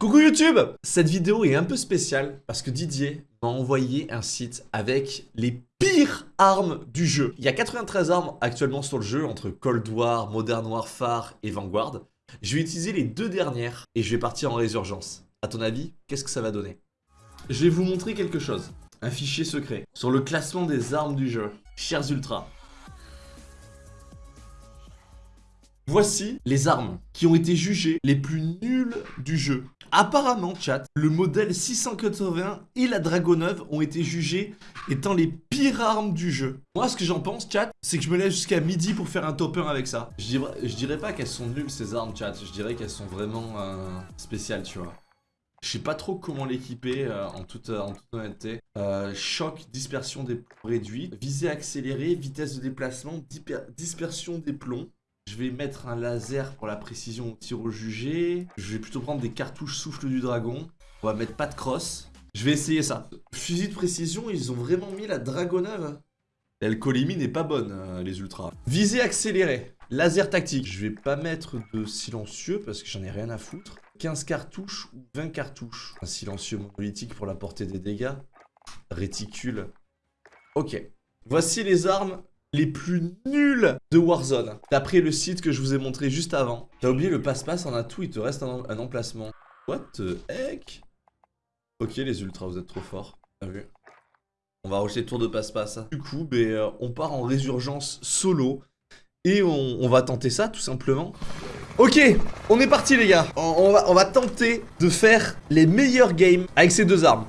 Coucou YouTube Cette vidéo est un peu spéciale parce que Didier m'a envoyé un site avec les pires armes du jeu. Il y a 93 armes actuellement sur le jeu entre Cold War, Modern Warfare et Vanguard. Je vais utiliser les deux dernières et je vais partir en résurgence. A ton avis, qu'est-ce que ça va donner? Je vais vous montrer quelque chose. Un fichier secret sur le classement des armes du jeu. Chers Ultras, Voici les armes qui ont été jugées les plus nulles du jeu. Apparemment, chat, le modèle 680 et la Dragoneuve ont été jugés étant les pires armes du jeu. Moi, ce que j'en pense, chat, c'est que je me lève jusqu'à midi pour faire un top 1 avec ça. Je dirais, pas qu'elles sont nulles, ces armes, chat. Je dirais qu'elles sont vraiment euh, spéciales, tu vois. Je sais pas trop comment l'équiper euh, en, toute, en toute honnêteté. Euh, choc, dispersion des plombs réduits, visée accélérée, vitesse de déplacement, dispersion des plombs. Je vais mettre un laser pour la précision au tir au jugé. Je vais plutôt prendre des cartouches souffle du dragon. On va mettre pas de crosse. Je vais essayer ça. Fusil de précision, ils ont vraiment mis la dragoneuve. L'alcoolémie n'est pas bonne, euh, les ultras. Visée accélérée. Laser tactique. Je vais pas mettre de silencieux parce que j'en ai rien à foutre. 15 cartouches ou 20 cartouches. Un silencieux monolithique pour la portée des dégâts. Réticule. Ok. Voici les armes les plus nuls de Warzone. D'après le site que je vous ai montré juste avant. T'as oublié le passe-passe en a tout, il te reste un, emplacement. What the heck? Ok les ultras, vous êtes trop forts. On va rejeter tour de passe-passe. Du coup, ben, euh, on part en résurgence solo. Et on, va tenter ça tout simplement. Ok, on est parti les gars. On, va, tenter de faire les meilleurs games avec ces deux armes.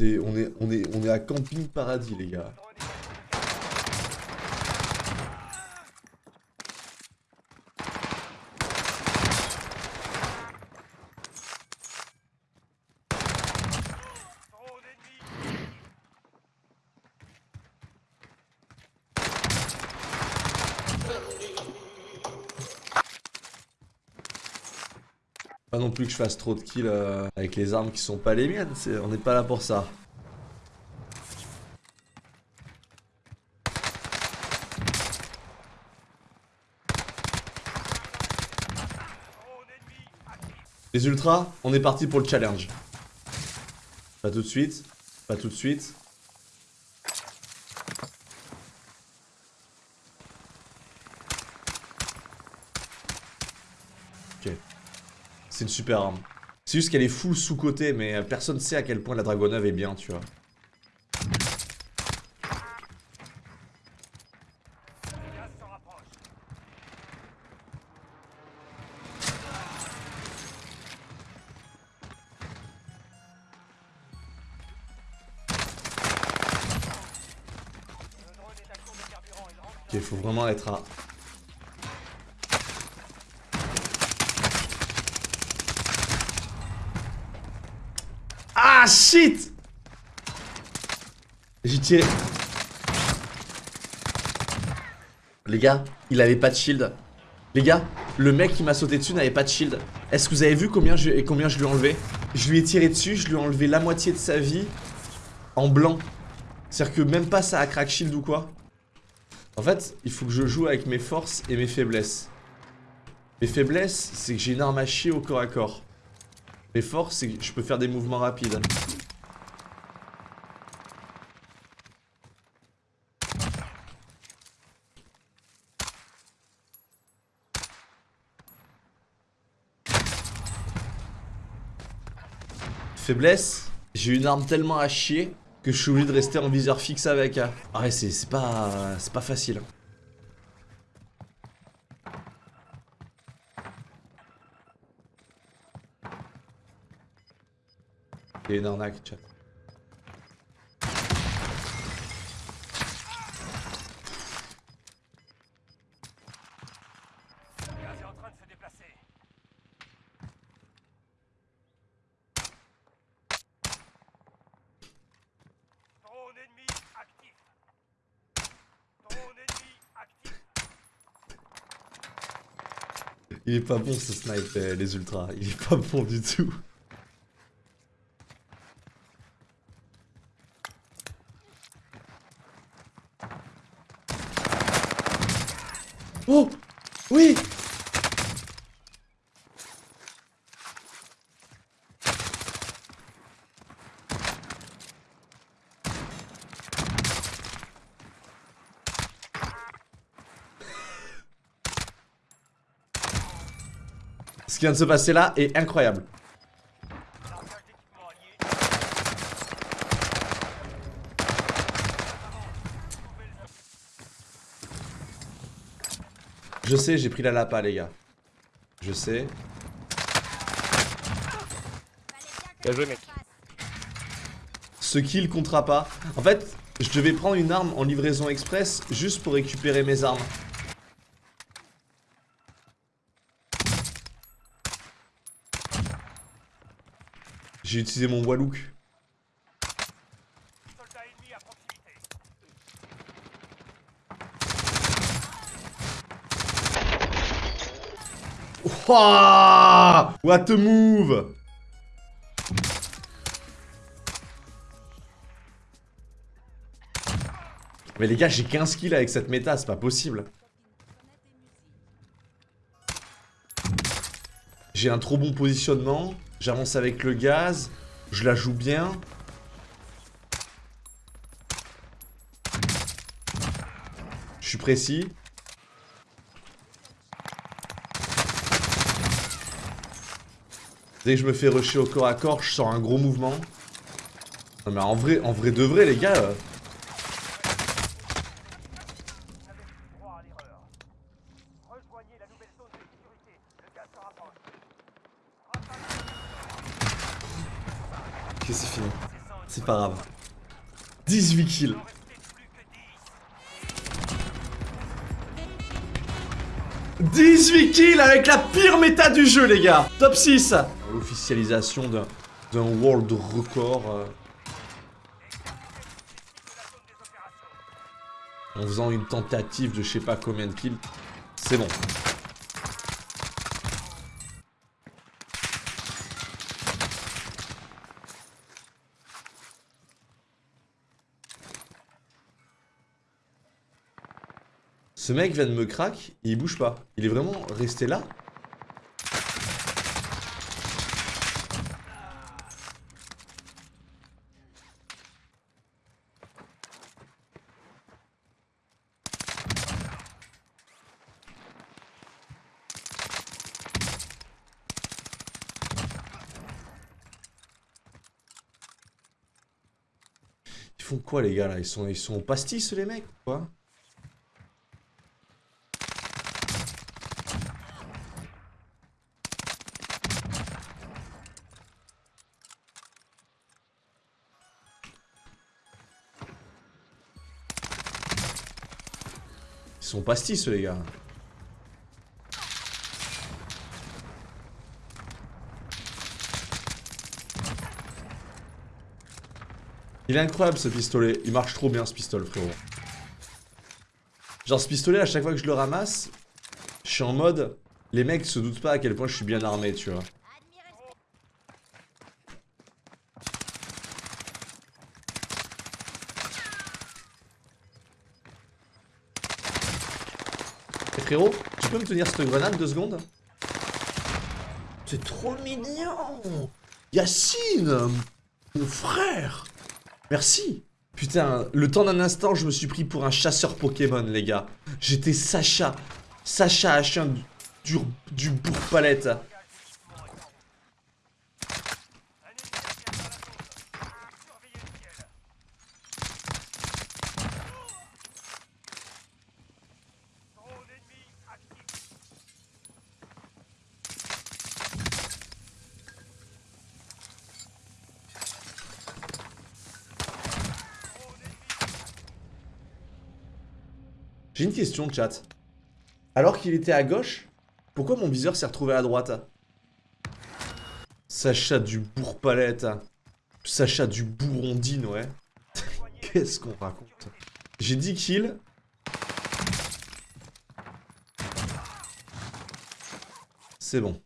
On, est, à camping paradis, les gars. Pas non plus que je fasse trop de kills euh, avec les armes qui sont pas les miennes, on n'est pas là pour ça. Les ultras, on est parti pour le challenge. Pas tout de suite, pas tout de suite. Ok. C'est une super arme. C'est juste qu'elle est full sous-côté, mais personne sait à quel point la Dragoneuve est bien, tu vois. Ok, il faut vraiment être à... Ah, shit J'ai tiré... Les gars, il avait pas de shield. Les gars, le mec qui m'a sauté dessus n'avait pas de shield. Est-ce que vous avez vu combien je, combien je lui ai enlevé? Je lui ai tiré dessus, je lui ai enlevé la moitié de sa vie en blanc. C'est-à-dire que même pas ça a crack shield ou quoi. En fait, il faut que je joue avec mes forces et mes faiblesses. Mes faiblesses, c'est que j'ai une arme à chier au corps à corps. Mes forces, c'est que je peux faire des mouvements rapides. Faiblesse, j'ai une arme tellement à chier que je suis obligé de rester en viseur fixe avec. Ah ouais, c'est pas, c'est pas facile. Il y a une arnaque, chat. Il est pas bon ce snipe, euh, les ultras. Il est pas bon du tout. Oh Oui Ce qui vient de se passer là est incroyable. Je sais, j'ai pris la lapa, les gars. Je sais. Bien joué, mec. Ce kill comptera pas. En fait, je devais prendre une arme en livraison express juste pour récupérer mes armes. J'ai utilisé mon Wallook. Wouah What a move Mais les gars, j'ai 15 kills avec cette méta, c'est pas possible. J'ai un trop bon positionnement. J'avance avec le gaz. Je la joue bien. Je suis précis. Dès que je me fais rusher au corps à corps, je sors un gros mouvement. Non mais en vrai, en vrai de vrai les gars... c'est fini. C'est pas grave. 18 kills. « 18 kills avec la pire méta du jeu, les gars Top 6 L'officialisation d'un d'un world record. euh, en faisant une tentative de je sais pas combien de kills. C'est bon. Ce mec vient de me crack, il bouge pas. Il est vraiment resté là. Ils font quoi les gars là? Ils sont, ils sont pastis les mecs quoi? Sont pastis les gars Il est incroyable ce pistolet, il marche trop bien ce pistolet frérot. Genre ce pistolet à chaque fois que je le ramasse, je suis en mode, les mecs se doutent pas à quel point je suis bien armé tu vois. Frérot, tu peux me tenir cette grenade deux secondes? C'est trop mignon Yacine Mon frère Merci Putain, le temps d'un instant, je me suis pris pour un chasseur Pokémon, les gars. J'étais Sacha. Sacha à chien du, du, du bourg-palette. J'ai une question, chat. Alors qu'il était à gauche, pourquoi mon viseur s'est retrouvé à droite? Sacha du bourg-palette. Sacha du bourrondine, ouais. Qu'est-ce qu'on raconte? J'ai 10 kills. C'est bon.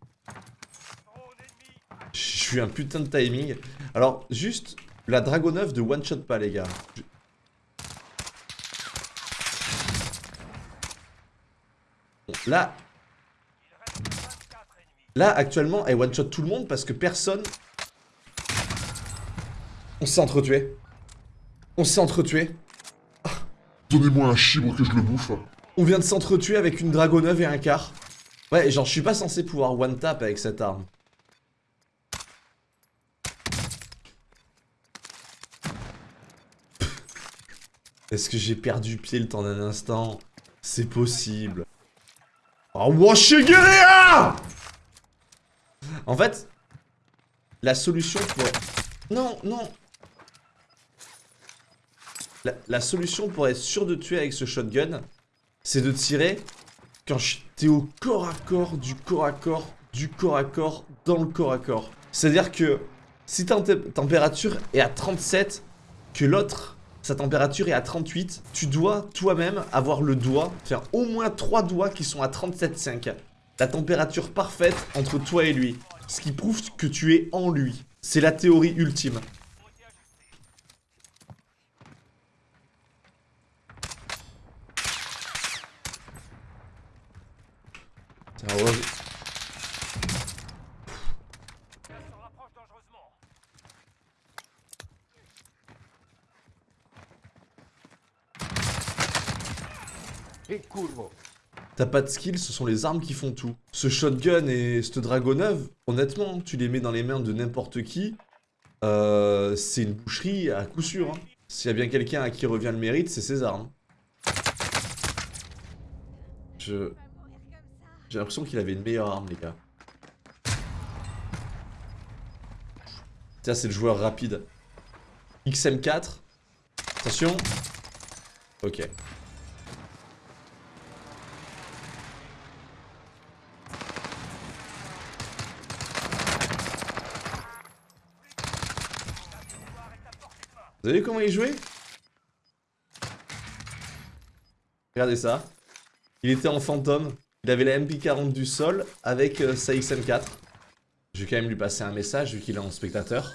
Je suis un putain de timing. Alors, juste, la Dragoneuve de one-shot pas, les gars. Là... Là, actuellement, elle one-shot tout le monde parce que personne... On s'est entretué. On s'est entretué. Donnez-moi un chibre que je le bouffe. On vient de s'entretuer avec une Dragoneuve et un quart. Ouais, genre, je suis pas censé pouvoir one-tap avec cette arme. Est-ce que j'ai perdu pied le temps d'un instant? C'est possible. Oh, Washigeria En fait, la solution pour... Non, non la, la solution pour être sûr de tuer avec ce shotgun, c'est de tirer quand t'es au corps à corps, du corps à corps, du corps à corps, dans le corps à corps. C'est-à-dire que si ta température est à 37, que l'autre, sa température est à 38, tu dois toi-même avoir le doigt, faire au moins 3 doigts qui sont à 37,5. La température parfaite entre toi et lui. Ce qui prouve que tu es en lui. C'est la théorie ultime. T'as pas de skill, ce sont les armes qui font tout. Ce shotgun et cette dragoneuve, honnêtement, tu les mets dans les mains de n'importe qui, euh, c'est une boucherie à coup sûr. Hein. S'il y a bien quelqu'un à qui revient le mérite, c'est ses armes. Je... J'ai l'impression qu'il avait une meilleure arme, les gars. Tiens, c'est le joueur rapide. XM4. Attention. Ok. Vous avez vu comment il jouait? Regardez ça. Il était en fantôme. Il avait la MP40 du sol avec euh, sa XM4. Je vais quand même lui passer un message vu qu'il est en spectateur.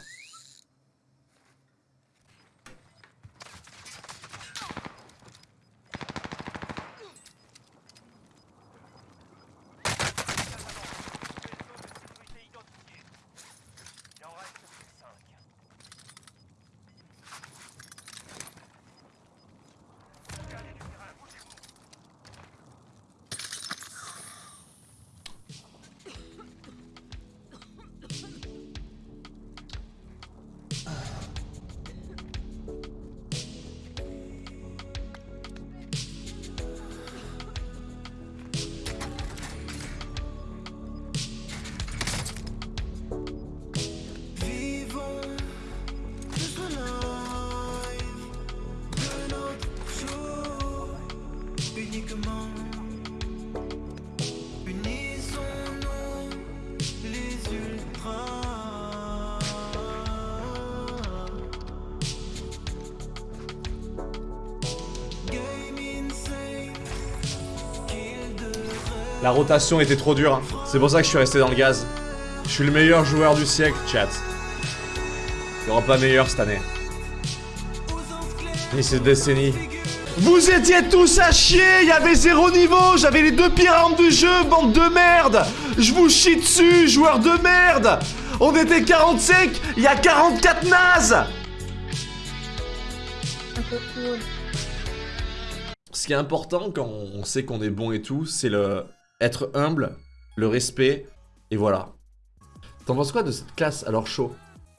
La rotation était trop dure. C'est pour ça que je suis resté dans le gaz. Je suis le meilleur joueur du siècle, chat. Il n'y aura pas meilleur cette année. Ni cette décennie. Vous étiez tous à chier, il y avait zéro niveau, j'avais les deux pires armes du jeu, bande de merde Je vous chie dessus, joueur de merde On était 45, il y a 44 nazes Ce qui est important quand on sait qu'on est bon et tout, c'est le être humble, le respect, et voilà. T'en penses quoi de cette classe alors chaud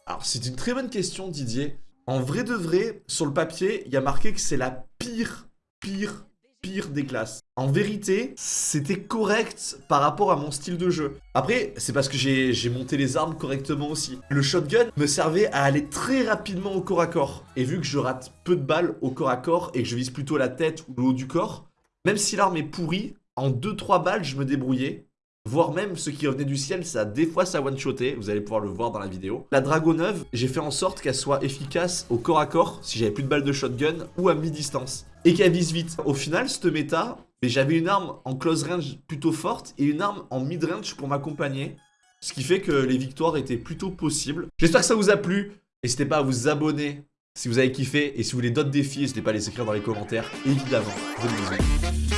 Alors c'est une très bonne question Didier. En vrai de vrai, sur le papier, il y a marqué que c'est la pire, pire, pire des classes. En vérité, c'était correct par rapport à mon style de jeu. Après, c'est parce que j'ai monté les armes correctement aussi. Le shotgun me servait à aller très rapidement au corps à corps. Et vu que je rate peu de balles au corps à corps et que je vise plutôt la tête ou le haut du corps, même si l'arme est pourrie, en 2-3 balles, je me débrouillais. Voire même ce qui revenait du ciel, ça des fois ça one-shoté, vous allez pouvoir le voir dans la vidéo. La Dragoneuve, j'ai fait en sorte qu'elle soit efficace au corps à corps, si j'avais plus de balles de shotgun, ou à mi-distance. Et qu'elle vise vite. Au final, cette méta, j'avais une arme en close range plutôt forte et une arme en mid-range pour m'accompagner. Ce qui fait que les victoires étaient plutôt possibles. J'espère que ça vous a plu. N'hésitez pas à vous abonner si vous avez kiffé. Et si vous voulez d'autres défis, n'hésitez pas à les écrire dans les commentaires, évidemment. Bonne